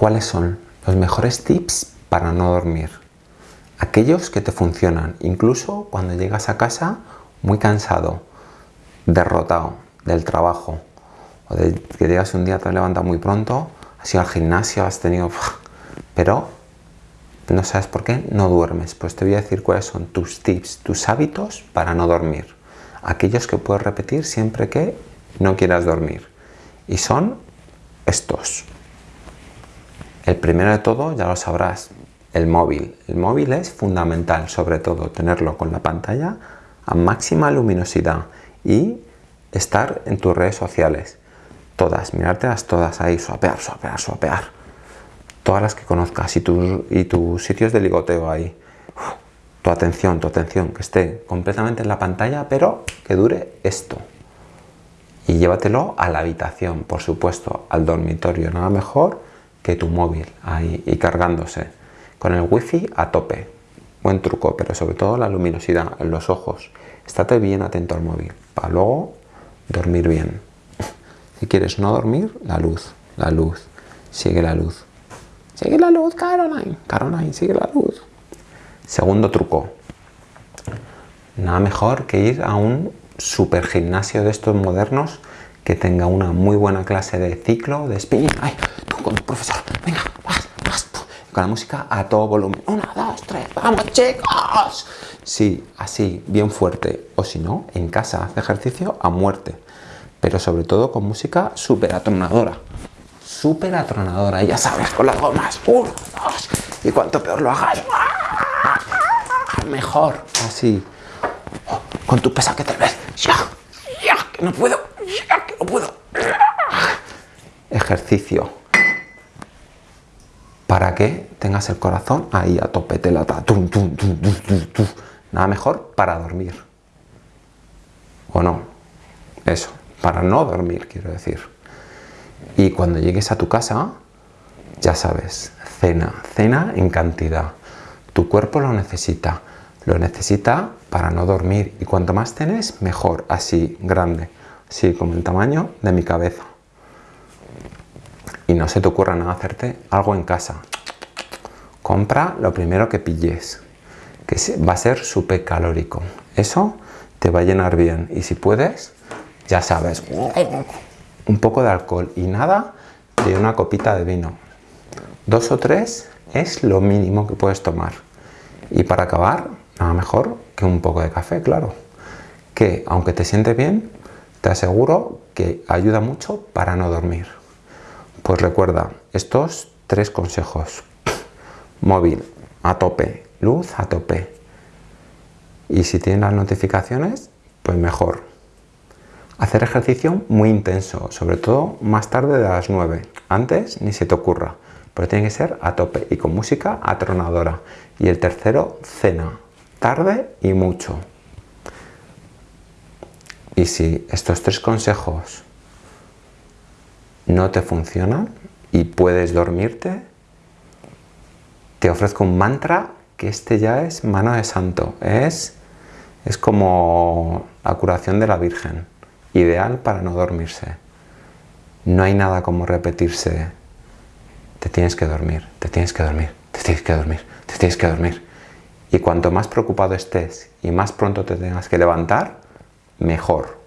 ¿Cuáles son los mejores tips para no dormir? Aquellos que te funcionan, incluso cuando llegas a casa muy cansado, derrotado del trabajo, o de que llegas un día, te levantas muy pronto, has ido al gimnasio, has tenido... pero no sabes por qué no duermes. Pues te voy a decir cuáles son tus tips, tus hábitos para no dormir. Aquellos que puedes repetir siempre que no quieras dormir. Y son estos. El primero de todo, ya lo sabrás, el móvil. El móvil es fundamental, sobre todo, tenerlo con la pantalla a máxima luminosidad y estar en tus redes sociales. Todas, mirártelas todas ahí, suapear, suapear, suapear. Todas las que conozcas y, y tus sitios de ligoteo ahí. tu atención, tu atención, que esté completamente en la pantalla, pero que dure esto. Y llévatelo a la habitación, por supuesto, al dormitorio. Nada mejor que tu móvil ahí y cargándose. Con el wifi a tope. Buen truco, pero sobre todo la luminosidad en los ojos. Estate bien atento al móvil para luego dormir bien. Si quieres no dormir, la luz, la luz, sigue la luz. Sigue la luz, Caroline, Caroline, sigue la luz. Segundo truco. Nada mejor que ir a un super gimnasio de estos modernos que tenga una muy buena clase de ciclo, de spinning. ¡Ay! Con profesor. Venga, vas, vas. Con la música a todo volumen. Una, dos, tres. ¡Vamos, chicos! Sí, así, bien fuerte. O si no, en casa, hace ejercicio a muerte. Pero sobre todo con música súper atronadora. Súper atronadora. Ya sabes, con las gomas. Uno, dos. Y cuanto peor lo hagas, mejor. Así. con tu pesa que te ves. Ya, ya, que no puedo. Ya, que no puedo. Ejercicio para que tengas el corazón ahí a tope, te lata, nada mejor para dormir. ¿O no? Eso, para no dormir, quiero decir. Y cuando llegues a tu casa, ya sabes, cena, cena en cantidad. Tu cuerpo lo necesita, lo necesita para no dormir. Y cuanto más tenés, mejor, así, grande, así como el tamaño de mi cabeza y no se te ocurra nada hacerte algo en casa. Compra lo primero que pilles, que va a ser súper calórico. Eso te va a llenar bien y si puedes, ya sabes, un poco de alcohol y nada de una copita de vino. Dos o tres es lo mínimo que puedes tomar. Y para acabar, nada mejor que un poco de café, claro. Que aunque te siente bien, te aseguro que ayuda mucho para no dormir. Pues recuerda estos tres consejos. Móvil a tope, luz a tope. Y si tienes las notificaciones, pues mejor. Hacer ejercicio muy intenso, sobre todo más tarde de las 9. Antes ni se te ocurra, pero tiene que ser a tope y con música atronadora. Y el tercero, cena, tarde y mucho. Y si estos tres consejos no te funciona y puedes dormirte, te ofrezco un mantra que este ya es mano de santo. Es, es como la curación de la Virgen, ideal para no dormirse. No hay nada como repetirse, te tienes que dormir, te tienes que dormir, te tienes que dormir, te tienes que dormir. Y cuanto más preocupado estés y más pronto te tengas que levantar, mejor.